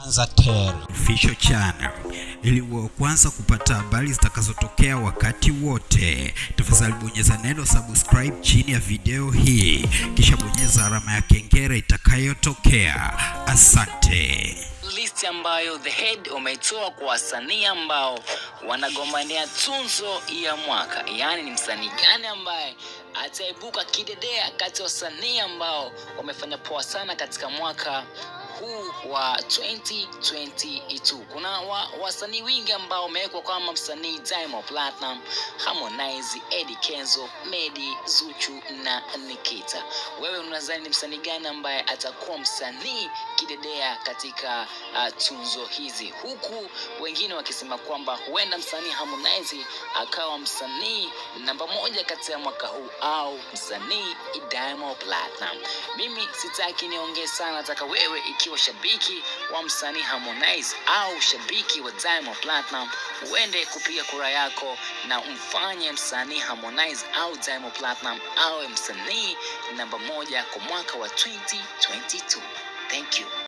Zanzibar Official Channel ili uwe kwanza kupata habari zitakazotokea wakati wote. Tafadhali bonyeza neno subscribe chini ya video hii, kisha bonyeza alama ya kengele itakayotokea. Asante. List ambayo The Head umetoa kwa wasanii ambao wanagombania tunzo ya mwaka, yaani ni msanii gani ambaye ataibuka kidedea kati ya wasanii ambao wamefanya poa sana katika mwaka huu wa 2022. Kuna wa, wasanii wengi ambao wamewekwa kama msanii Diamond Platinum, Harmonize, Eddie Kenzo, Medi, Zuchu na Nikita. Wewe unadhani ni msanii gani ambaye atakuwa msanii kidedea katika uh, tunzo hizi, huku wengine wakisema kwamba huenda msanii Harmonize akawa msanii namba moja kati ya mwaka huu au msanii Diamond Platinum. Mimi sitaki niongee sana, nataka wewe ikiwa shabiki wa msanii Harmonize au shabiki wa Diamond Platinum uende kupiga kura yako na umfanye msanii Harmonize au Diamond Platinum awe msanii namba moja kwa mwaka wa 2022. Thank you.